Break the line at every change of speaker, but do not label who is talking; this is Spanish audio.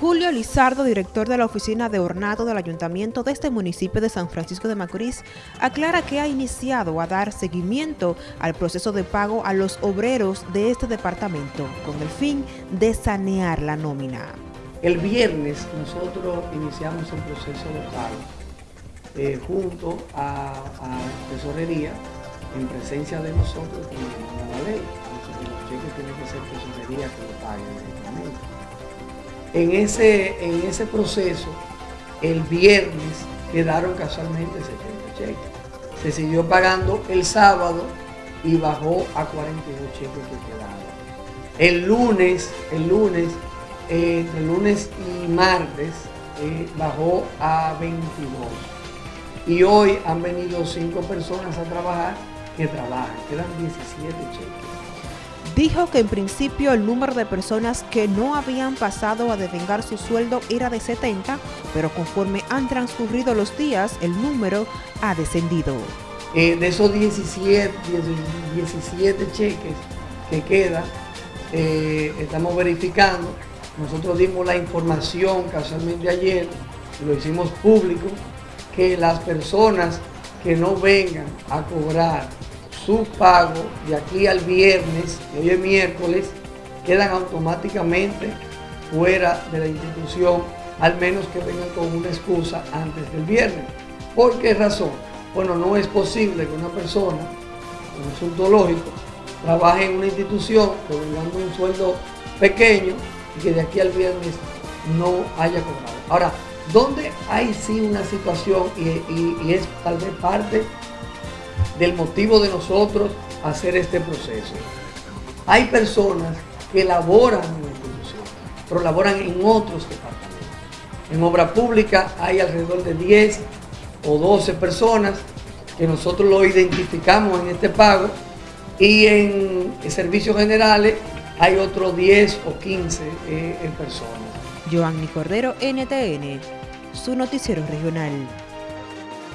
Julio Lizardo, director de la Oficina de Ornato del Ayuntamiento de este municipio de San Francisco de Macorís, aclara que ha iniciado a dar seguimiento al proceso de pago a los obreros de este departamento, con el fin de sanear la nómina.
El viernes nosotros iniciamos el proceso de pago eh, junto a, a, Tesorería, en presencia de nosotros y la ley. Los cheques tienen que ser Tesorería que lo pague directamente. En ese, en ese proceso, el viernes quedaron casualmente 70 cheques. Se siguió pagando el sábado y bajó a 42 cheques que quedaban. El lunes, el lunes, eh, entre lunes y martes, eh, bajó a 22. Y hoy han venido cinco personas a trabajar que trabajan, quedan 17 cheques
dijo que en principio el número de personas que no habían pasado a devengar su sueldo era de 70, pero conforme han transcurrido los días, el número ha descendido.
Eh, de esos 17, 17 cheques que quedan, eh, estamos verificando, nosotros dimos la información casualmente ayer, lo hicimos público, que las personas que no vengan a cobrar su pago de aquí al viernes, y hoy es miércoles, quedan automáticamente fuera de la institución, al menos que vengan con una excusa antes del viernes. ¿Por qué razón? Bueno, no es posible que una persona, un asunto lógico, trabaje en una institución cobrando un sueldo pequeño y que de aquí al viernes no haya cobrado. Ahora, ¿dónde hay sí una situación y es tal vez parte del motivo de nosotros hacer este proceso. Hay personas que laboran en la institución, pero laboran en otros departamentos. En obra pública hay alrededor de 10 o 12 personas que nosotros lo identificamos en este pago y en, servicios generales hay otros 10 o 15 eh, personas.
Joanny Cordero, NTN, su noticiero regional.